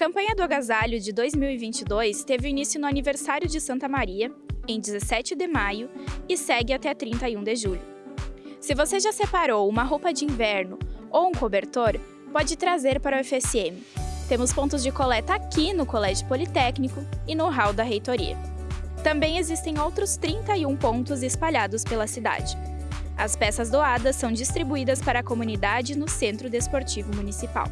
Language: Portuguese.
campanha do agasalho de 2022 teve início no aniversário de Santa Maria, em 17 de maio, e segue até 31 de julho. Se você já separou uma roupa de inverno ou um cobertor, pode trazer para o FSM. Temos pontos de coleta aqui no Colégio Politécnico e no hall da reitoria. Também existem outros 31 pontos espalhados pela cidade. As peças doadas são distribuídas para a comunidade no Centro Desportivo Municipal.